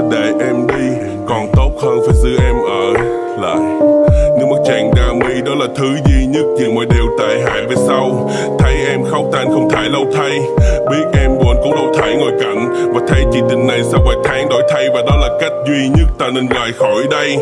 Sẽ để em đi. Còn tốt hơn phải giữ em ở lại. Nước mắt tràn ra mi đó là thứ duy nhất vì mọi điều tệ hại về sau. Thấy em khóc tan không thể lâu thay. Biết em buồn cũng đâu thể ngồi cạnh. Và thấy chị tình này sau vài tháng đổi thay. Và đó là cách duy nhất ta nên rời khỏi đây.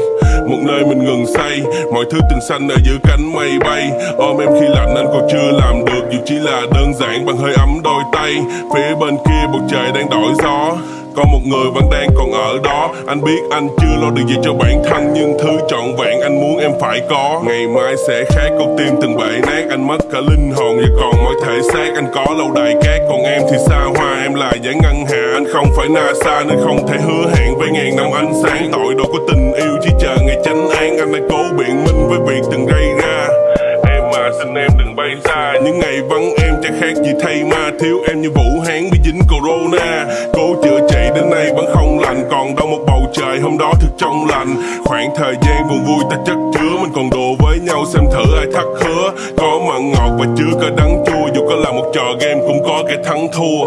Một nơi mình ngừng say. Mọi thứ tình xanh ở giữa cánh mây bay. Ôm em khi lạnh anh còn chưa làm được. Dù chỉ là đơn giản bằng hơi ấm đôi tay. Phía bên kia bầu trời đang đổi gió có một người vẫn đang còn ở đó. Anh biết anh chưa lo được gì cho bản thân, Nhưng thứ trọn vẹn anh muốn em phải có. Ngày mai sẽ khác, con tim từng bể nát, Anh mất cả linh hồn. Và còn mỗi thể xác, Anh có lâu đài cát. Còn em thì xa hoa, Em là giải ngân hà. Anh không phải NASA Nên không thể hứa hẹn với ngàn năm ánh sáng. Tội đồ của tình yêu chỉ chờ ngày chánh án Anh đang cố biện minh với việc từng gây ra. Em mà xin em đừng bay xa. Những ngày vắng, em chẳng khác gì thay ma. Thiếu em như Vũ Hán bị dính Corona. Cố chữa trị đến nay vẫn không lành. Còn đâu một bầu trời hôm đó thực trong lành. Khoảng thời gian buồn vui ta chất chứa. Mình còn đùa với nhau xem thử ai thắt hứa. Có mặn ngọt và chứa có đắng chua. Dù có là một trò game cũng có cái thắng thua.